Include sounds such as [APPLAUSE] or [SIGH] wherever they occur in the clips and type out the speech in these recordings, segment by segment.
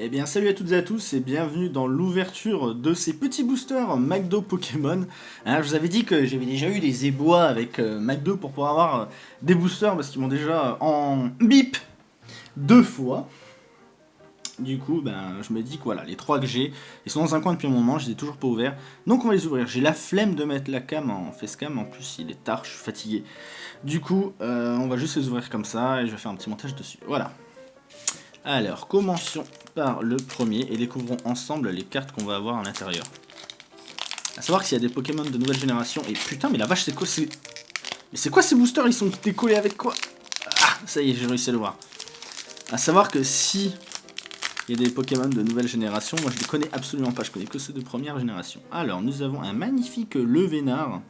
Eh bien salut à toutes et à tous et bienvenue dans l'ouverture de ces petits boosters McDo Pokémon. Hein, je vous avais dit que j'avais déjà eu des ébois avec euh, McDo pour pouvoir avoir euh, des boosters parce qu'ils m'ont déjà en bip deux fois. Du coup, ben, je me dis que voilà, les trois que j'ai, ils sont dans un coin depuis un moment, je les ai toujours pas ouverts. Donc on va les ouvrir. J'ai la flemme de mettre la cam en facecam, en plus il est tard, je suis fatigué. Du coup, euh, on va juste les ouvrir comme ça et je vais faire un petit montage dessus. Voilà. Alors, commençons le premier et découvrons ensemble les cartes qu'on va avoir à l'intérieur. A savoir s'il y a des Pokémon de nouvelle génération. Et putain, mais la vache, c'est quoi ces... Mais c'est quoi ces boosters? Ils sont décollés avec quoi? Ah, ça y est, j'ai réussi à le voir. A savoir que si il y a des Pokémon de nouvelle génération, moi je les connais absolument pas, je connais que ceux de première génération. Alors, nous avons un magnifique Levénard,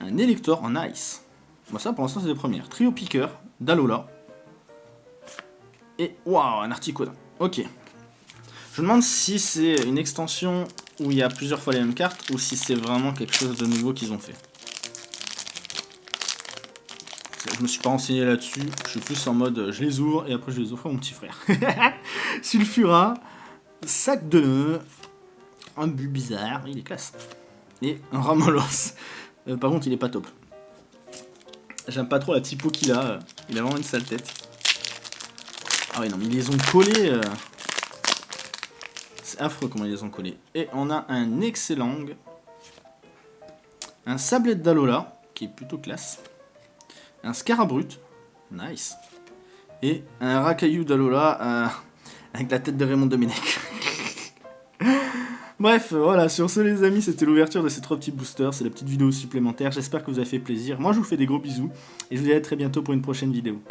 un Elector en Ice. Bon, ça pour l'instant c'est de première. Trio Piqueur, Dalola, et waouh, un Articodin. Ok. Je me demande si c'est une extension où il y a plusieurs fois les mêmes cartes ou si c'est vraiment quelque chose de nouveau qu'ils ont fait. Je me suis pas renseigné là-dessus, je suis plus en mode je les ouvre et après je les ouvre à mon petit frère. [LAUGHS] Sulfura, sac de nœuds, un but bizarre, il est classe. Et un Ramolos. Euh, par contre il est pas top. J'aime pas trop la typo qu'il a, il a vraiment une sale tête. Ah oui, non, mais ils les ont collés. Euh. C'est affreux comment ils les ont collés. Et on a un excellent. Un sablette d'Alola, qui est plutôt classe. Un Scarabrut. Nice. Et un Rakayu d'Alola euh, [LAUGHS] avec la tête de Raymond Domenech. [LAUGHS] Bref, voilà, sur ce les amis, c'était l'ouverture de ces trois petits boosters, c'est la petite vidéo supplémentaire, j'espère que vous avez fait plaisir. Moi je vous fais des gros bisous, et je vous dis à très bientôt pour une prochaine vidéo.